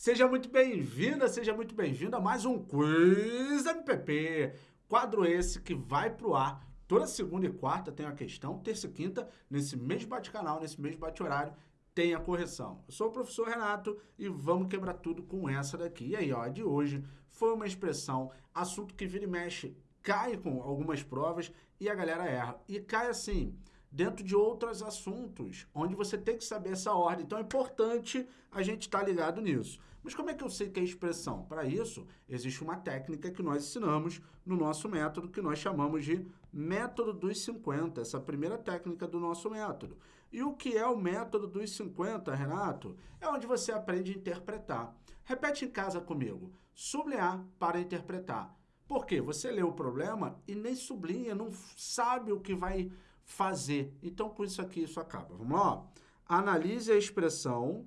Seja muito bem-vinda, seja muito bem-vindo a mais um Quiz MPP. Quadro esse que vai pro ar toda segunda e quarta tem a questão, terça e quinta, nesse mesmo bate-canal, nesse mesmo bate-horário, tem a correção. Eu sou o professor Renato e vamos quebrar tudo com essa daqui. E aí, ó, de hoje foi uma expressão, assunto que vira e mexe, cai com algumas provas e a galera erra. E cai assim, dentro de outros assuntos, onde você tem que saber essa ordem. Então é importante a gente estar tá ligado nisso. Mas como é que eu sei que é expressão? Para isso, existe uma técnica que nós ensinamos no nosso método, que nós chamamos de método dos 50, essa primeira técnica do nosso método. E o que é o método dos 50, Renato? É onde você aprende a interpretar. Repete em casa comigo. Sublinhar para interpretar. Por quê? Você lê o problema e nem sublinha, não sabe o que vai fazer. Então, com isso aqui, isso acaba. Vamos lá? Analise a expressão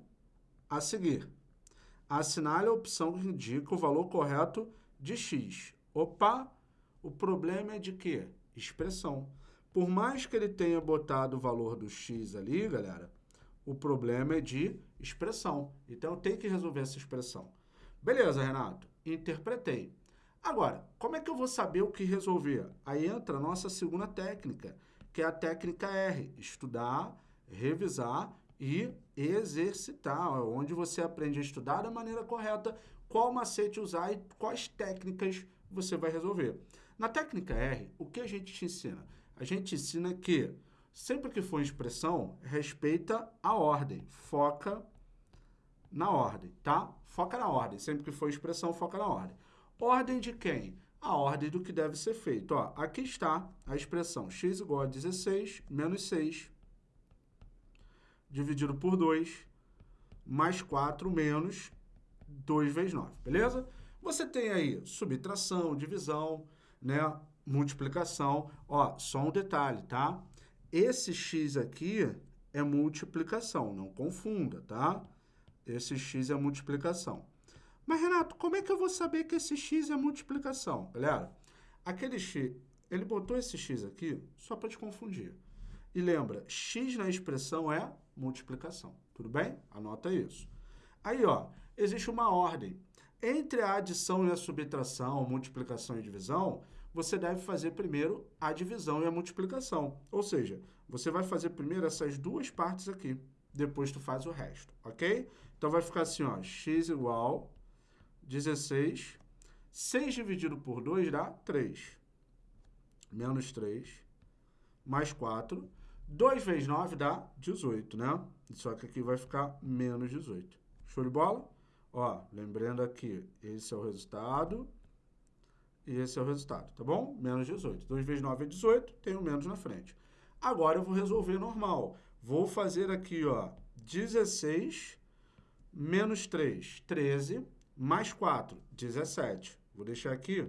a seguir. Assinale a opção que indica o valor correto de x. Opa, o problema é de quê? Expressão. Por mais que ele tenha botado o valor do x ali, galera, o problema é de expressão. Então, tenho que resolver essa expressão. Beleza, Renato. Interpretei. Agora, como é que eu vou saber o que resolver? Aí entra a nossa segunda técnica, que é a técnica R, estudar, revisar e exercitar, onde você aprende a estudar da maneira correta, qual macete usar e quais técnicas você vai resolver. Na técnica R, o que a gente te ensina? A gente ensina que, sempre que for expressão, respeita a ordem, foca na ordem, tá? Foca na ordem, sempre que for expressão, foca na ordem. Ordem de quem? a ordem do que deve ser feito. Ó, aqui está a expressão x igual a 16 menos 6 dividido por 2 mais 4 menos 2 vezes 9, beleza? Você tem aí subtração, divisão, né, multiplicação. Ó, só um detalhe, tá? Esse x aqui é multiplicação, não confunda, tá? Esse x é multiplicação. Mas, Renato, como é que eu vou saber que esse x é multiplicação? Galera, aquele x, ele botou esse x aqui só para te confundir. E lembra, x na expressão é multiplicação. Tudo bem? Anota isso. Aí, ó, existe uma ordem. Entre a adição e a subtração, multiplicação e divisão, você deve fazer primeiro a divisão e a multiplicação. Ou seja, você vai fazer primeiro essas duas partes aqui. Depois tu faz o resto, ok? Então vai ficar assim, ó, x igual 16. 6 dividido por 2 dá 3. Menos 3. Mais 4. 2 vezes 9 dá 18, né? Só que aqui vai ficar menos 18. Show de bola? Ó, lembrando aqui, esse é o resultado e esse é o resultado, tá bom? Menos 18. 2 vezes 9 é 18, tenho menos na frente. Agora eu vou resolver normal. Vou fazer aqui, ó, 16 menos 3, 13 mais 4, 17. Vou deixar aqui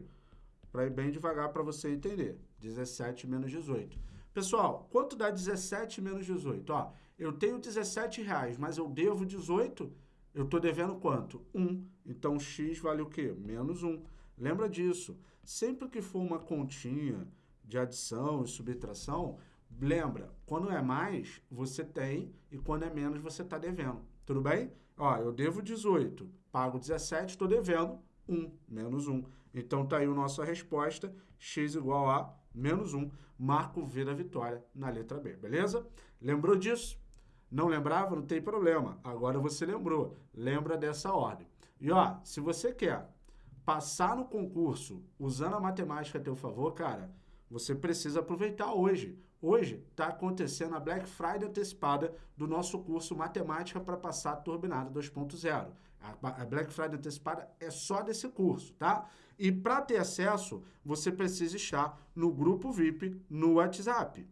para ir bem devagar para você entender. 17 menos 18. Pessoal, quanto dá 17 menos 18? Ó, eu tenho 17 reais, mas eu devo 18, eu estou devendo quanto? 1. Então, x vale o quê? Menos 1. Lembra disso. Sempre que for uma continha de adição e subtração, lembra, quando é mais, você tem, e quando é menos, você está devendo. Tudo bem? Ó, eu devo 18, pago 17, estou devendo 1, menos 1. Então, tá aí a nossa resposta, x igual a menos 1. Marco V da vitória na letra B, beleza? Lembrou disso? Não lembrava? Não tem problema. Agora você lembrou. Lembra dessa ordem. E, ó, se você quer passar no concurso usando a matemática a teu favor, cara, você precisa aproveitar hoje. Hoje está acontecendo a Black Friday antecipada do nosso curso Matemática para Passar Turbinada 2.0. A Black Friday antecipada é só desse curso, tá? E para ter acesso, você precisa estar no grupo VIP no WhatsApp.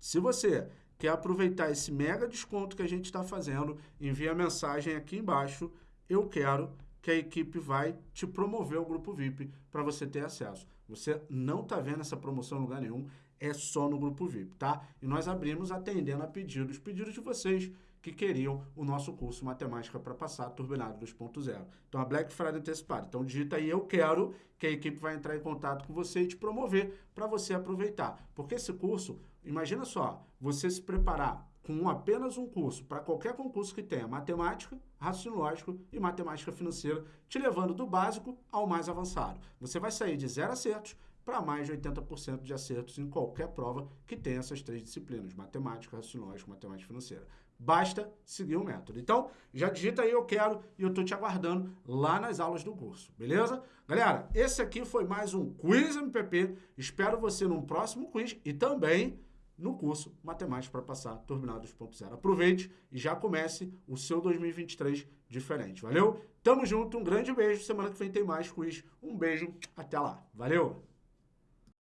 Se você quer aproveitar esse mega desconto que a gente está fazendo, envia a mensagem aqui embaixo, eu quero que a equipe vai te promover ao grupo VIP para você ter acesso. Você não está vendo essa promoção em lugar nenhum, é só no grupo VIP, tá? E nós abrimos atendendo a pedidos, pedidos de vocês que queriam o nosso curso Matemática para Passar Turbinado 2.0. Então, a Black Friday antecipada. Então, digita aí, eu quero, que a equipe vai entrar em contato com você e te promover para você aproveitar. Porque esse curso, imagina só, você se preparar com apenas um curso para qualquer concurso que tenha matemática, raciocínio lógico e matemática financeira, te levando do básico ao mais avançado. Você vai sair de zero acertos para mais de 80% de acertos em qualquer prova que tenha essas três disciplinas, matemática, raciocínio lógico, matemática financeira. Basta seguir o método. Então, já digita aí eu quero e eu estou te aguardando lá nas aulas do curso, beleza? Galera, esse aqui foi mais um Quiz MPP. Espero você num próximo quiz e também no curso Matemática para Passar Turbinado 2.0. Aproveite e já comece o seu 2023 diferente. Valeu? Tamo junto, um grande beijo. Semana que vem tem mais quiz. Um beijo, até lá. Valeu!